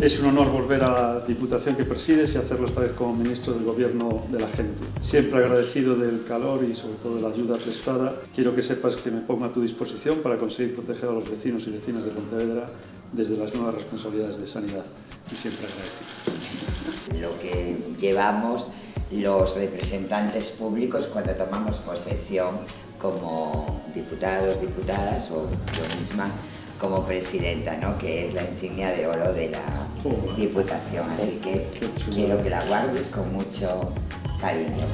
Es un honor volver a la Diputación que presides y hacerlo esta vez como ministro del Gobierno de la gente. Siempre agradecido del calor y sobre todo de la ayuda prestada, quiero que sepas que me pongo a tu disposición para conseguir proteger a los vecinos y vecinas de Pontevedra desde las nuevas responsabilidades de sanidad. Y siempre agradecido. Lo que llevamos los representantes públicos cuando tomamos posesión como diputados, diputadas o yo misma como presidenta, ¿no? que es la insignia de oro de la Diputación. Así que quiero que la guardes con mucho cariño.